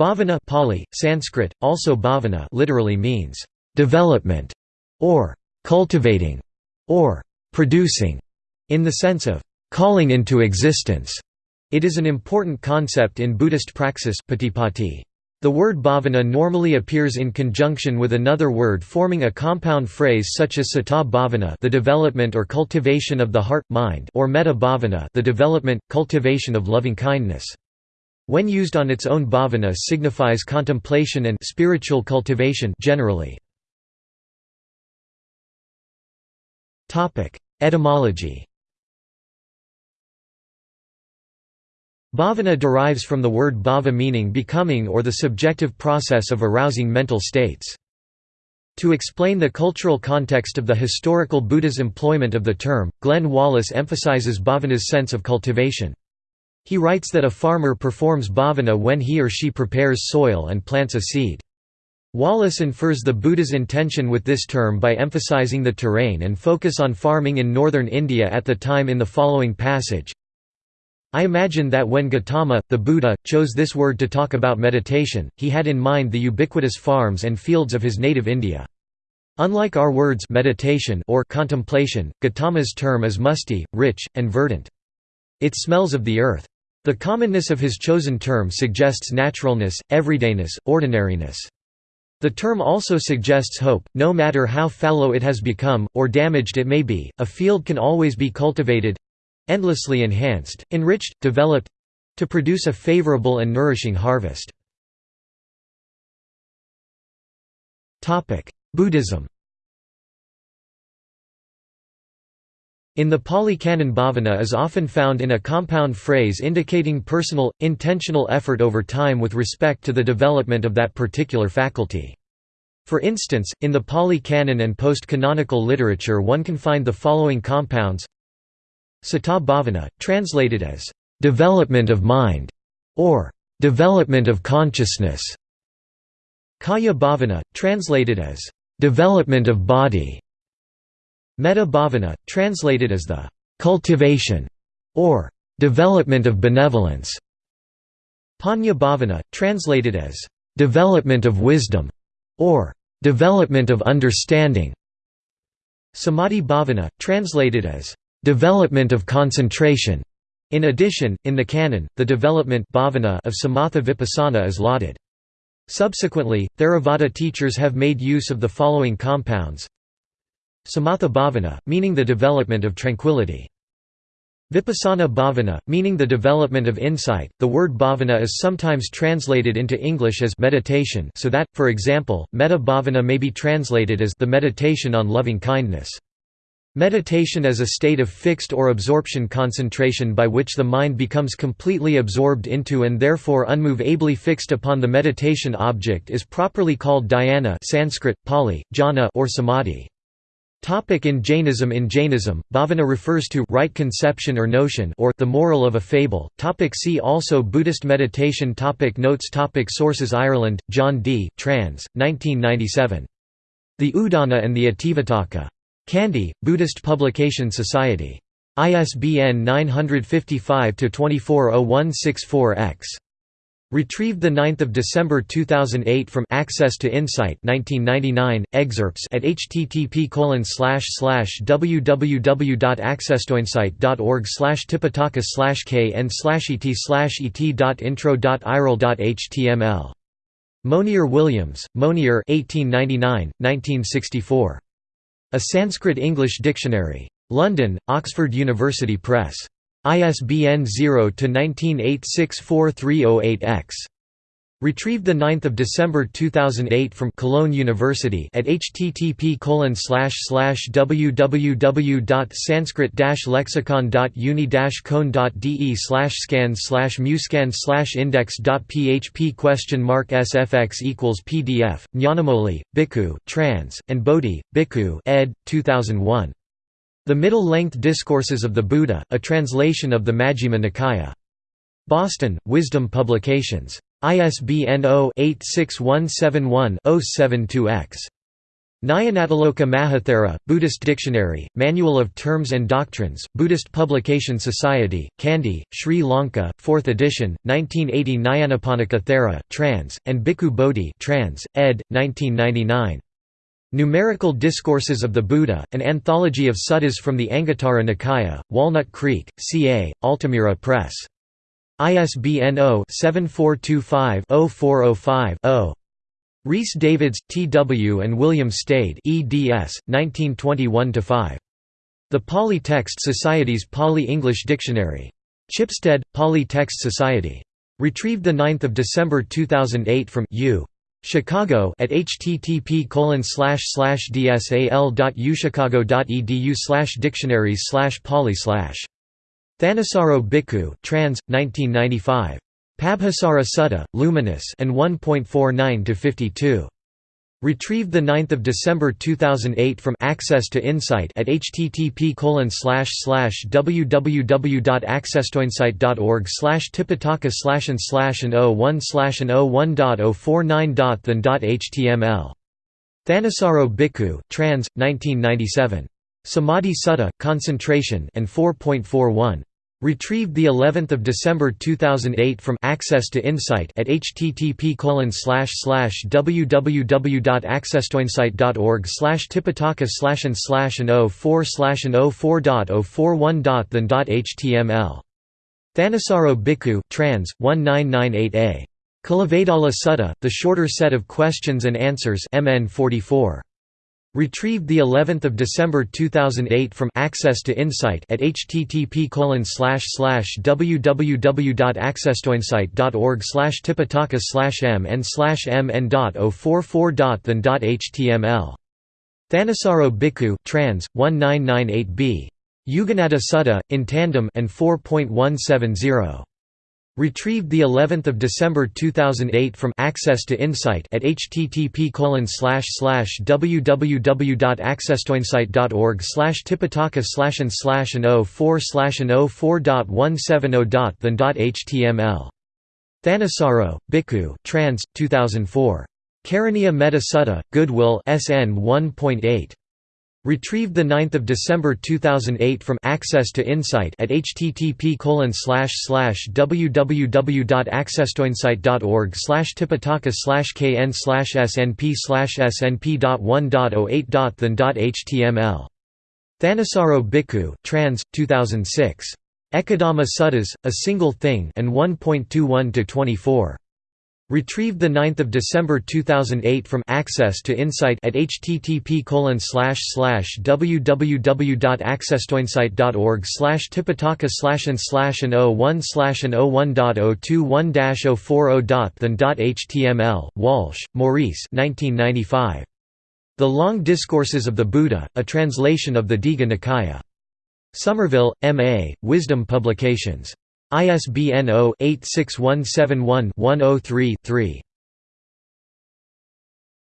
Bhavana Pali, Sanskrit, also bhavana literally means development or cultivating or producing in the sense of calling into existence. It is an important concept in Buddhist praxis patipatti. The word bhavana normally appears in conjunction with another word forming a compound phrase such as citta bhavana the development or cultivation of the heart, mind or metta bhavana the development, cultivation of loving-kindness. When used on its own bhavana signifies contemplation and spiritual cultivation generally. Etymology Bhavana derives from the word bhava meaning becoming or the subjective process of arousing mental states. To explain the cultural context of the historical Buddha's employment of the term, Glenn Wallis emphasizes bhavana's sense of cultivation. He writes that a farmer performs bhavana when he or she prepares soil and plants a seed. Wallis infers the Buddha's intention with this term by emphasizing the terrain and focus on farming in northern India at the time in the following passage, I imagine that when Gautama, the Buddha, chose this word to talk about meditation, he had in mind the ubiquitous farms and fields of his native India. Unlike our words meditation or contemplation, Gautama's term is musty, rich, and verdant. It smells of the earth. The commonness of his chosen term suggests naturalness, everydayness, ordinariness. The term also suggests hope, no matter how fallow it has become, or damaged it may be, a field can always be cultivated, endlessly enhanced, enriched, developed to produce a favorable and nourishing harvest. Buddhism In the Pali Canon bhavana is often found in a compound phrase indicating personal, intentional effort over time with respect to the development of that particular faculty. For instance, in the Pali Canon and post-canonical literature one can find the following compounds Citta bhavana, translated as, "...development of mind", or "...development of consciousness". Kaya bhavana, translated as, "...development of body". Metta bhavana, translated as the "...cultivation", or "...development of benevolence". Panya bhavana, translated as, "...development of wisdom", or "...development of understanding". Samadhi bhavana, translated as, Development of concentration. In addition, in the canon, the development bhavana of samatha vipassana is lauded. Subsequently, Theravada teachers have made use of the following compounds Samatha bhavana, meaning the development of tranquility. Vipassana bhavana, meaning the development of insight. The word bhavana is sometimes translated into English as meditation, so that, for example, metta bhavana may be translated as the meditation on loving kindness. Meditation is a state of fixed or absorption concentration by which the mind becomes completely absorbed into and therefore unmovably fixed upon the meditation object is properly called dhyana Sanskrit, Pali, jhana or samadhi. Topic in Jainism In Jainism, bhavana refers to right conception or notion or the moral of a fable. Topic see also Buddhist meditation topic Notes topic Sources Ireland, John D. trans. 1997. The Udana and the Itivuttaka. Kandy, Buddhist Publication Society. ISBN 955-240164-X. Retrieved 9 December 2008 from Access to Insight 1999, excerpts at http www.accesstoinsight.org tipitaka kn et et.intro.iral.html. Monier Williams, Monier 1899, 1964. A Sanskrit-English Dictionary. London, Oxford University Press. ISBN 0-19864308-X. Retrieved 9 December 2008 from Cologne University at http www.sanskrit-lexicon.uni-con.de scan muscan index.php question mark sfx equals pdf, Nyanamoli, Bhikkhu, trans, and Bodhi, Bhikkhu ed. 2001. The Middle-Length Discourses of the Buddha, a translation of the Majjhima Nikaya. Boston, Wisdom Publications. ISBN 0-86171-072-X. Nyanatiloka Mahathera, Buddhist Dictionary, Manual of Terms and Doctrines, Buddhist Publication Society, Kandy, Sri Lanka, 4th edition, 1980 Nyanaponika Thera, trans, and Bhikkhu Bodhi trans, ed. 1999. Numerical Discourses of the Buddha, an anthology of suttas from the Anguttara Nikaya, Walnut Creek, CA, Altamira Press. ISBN 0-7425-0405-0. Rhys Davids, T. W. and William Stede eds. 1921–5. The Pali Text Society's Pali-English Dictionary. Chipstead, Pali Text Society. Retrieved 9 December 2008 from U. Chicago at http dsal.uchicago.edu slash dictionaries slash pali slash Thanissaro Bhikkhu, trans, 1995. Pabhassara Sutta, Luminous and 1.49 to 52. Retrieved 9 December 2008 from Access to Insight at http www.accesstoinsight.org slash tipitaka slash and slash and 01 slash and 01.049.than.html. Thanissaro Bhikkhu, trans, 1997. Samadhi Sutta, Concentration and 4.41. Retrieved the 11th of December 2008 from Access to Insight at http www.accesstoinsight.org slash tipitaka slash and slash and 04 slash and 04.041.than.html. Thanissaro Bhikkhu trans 1998a. Kulavedalla Sutta, the shorter set of questions and answers MN 44. Retrieved the 11th of December 2008 from Access to Insight at http www.accesstoinsight.org slash tipitaka slash mn slash mn.044.than.html. Thanissaro Bhikkhu trans 1998b. Yuganaddha Sutta in tandem and 4.170. Retrieved the 11th of December 2008 from Access to Insight at http www.accesstoinsight.org slash tipitaka slash and slash and 04 slash and 04.170.than.html. Thanissaro, Bhikkhu, trans. 2004. Karaniya Metta Sutta, Goodwill SN 1.8. Retrieved 9 December 2008 from Access to Insight at http www.accesstoinsight.org tipitaka kn snp slash snp.1.08.than.html. Thanissaro Bhikkhu, trans. 2006. Ekadhamma Suttas, A Single Thing and 1.21–24. Retrieved 9 December 2008 from Access to Insight at http www.accesstoinsight.org slash tipitaka slash and slash and 01 slash and 01.021-040.than.html, Walsh, Maurice 1995. The Long Discourses of the Buddha, a translation of the Digha Nikaya. Somerville, M.A., Wisdom Publications. ISBN 0-86171-103-3.